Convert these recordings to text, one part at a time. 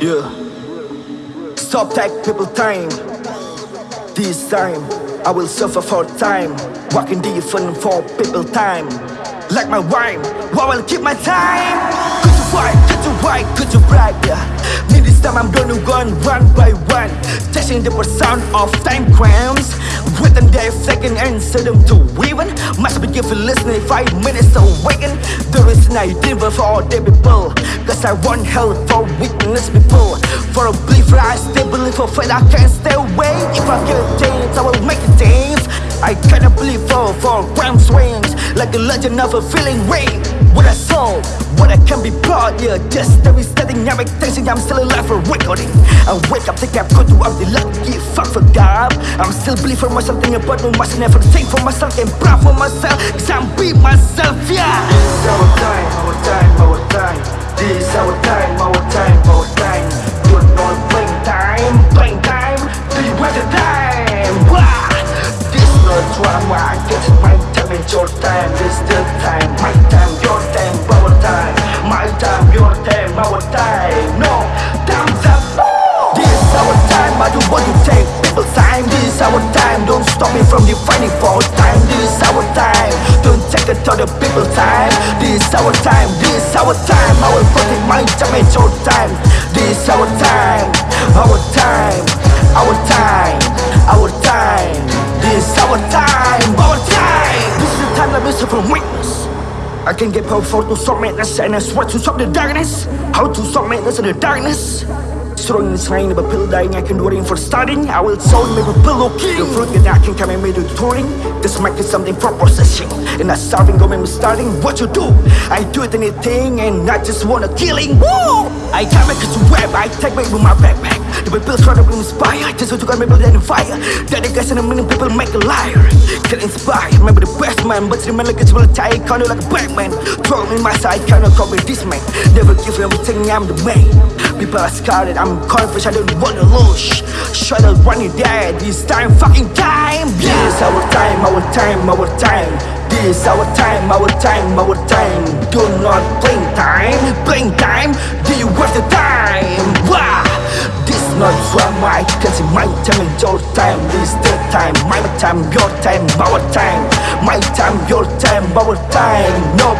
Yeah. Stop take people time. This time, I will suffer for time. Walking different for people time. Like my rhyme, I will keep my time. Could you fight? Could you right? Could you right? Yeah. Me this time I'm gonna run one by one. Testing the sound of time cramps. Within their second and them to even. Must be given listening five minutes awaken. The reason I did for all the people. Cause I want help for weakness people. For a believer, I still believe for faith I can't stay away. If I get chance, I will make a dance. I cannot believe for for ground swings like a legend of a feeling rain. What I saw, what I can be proud, yeah. Just every steady, never thinking I'm still alive for recording. I wake up, think I'm good to up the lucky fuck for God. I'm still believe for myself, think about no myself, never think for myself, and proud for myself, cause I'm be myself, yeah. This our time, our time, our time. You're not playing time, playing time. Do you want the time? Wah! This not drama, is my time and your time. This the time, my time, your time, our time. My time, your time, our time. No, time's up. This our time, I don't want to take people's time. This our time, don't stop me from defining for time. This our time, it to the people's time. This our time, this our time. Will protect my time and your time. This our time, our time, our time, our time. This our time, our time. This is the time that suffer from weakness. I can get powerful to stop madness and I swear to stop the darkness. How to stop madness in the darkness? Strong inside of a pill dying, I can do it for starting. I will soul make a pillow king. The fruit that I can come and it touring. This might be something for processing. And not starving, go me starting. What you do? I do it anything and I just wanna killing. Woo! I my kids to web, I take me with my backpack. The people try to inspire, just to got me build in fire. That the guys and a million people make a liar. Get inspired, remember the best man, but remember like it's will tie, kind of like a Batman. Throw me my side, cannot copy this man. Never give everything, I'm the man. People are scared, I'm confident, I don't wanna lose. Shut up, run it dead, this time, fucking time. Yeah. This our time, our time, our time. This our time, our time, our time. Do not blame time, blame time. Do you waste the time? Wow. This not drama, I can see my time and your time. This the time, my time, your time, our time. My time, your time, our time. No,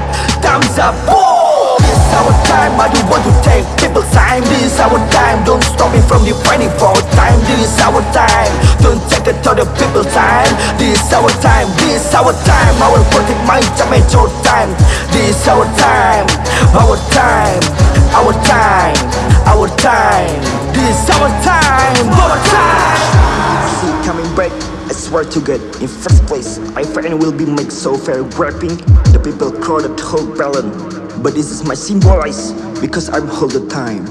don't stop me from for time. This is our time, don't take it to the people's time. This is our time, this is our time. I will protect my time and your time. This is our time, our time, our time, our time. This is our time, our time. See coming back. I swear to God, in first place, I find will be made so fair rapping. The people crowded whole balance, but this is my symbolize because I'm all the time.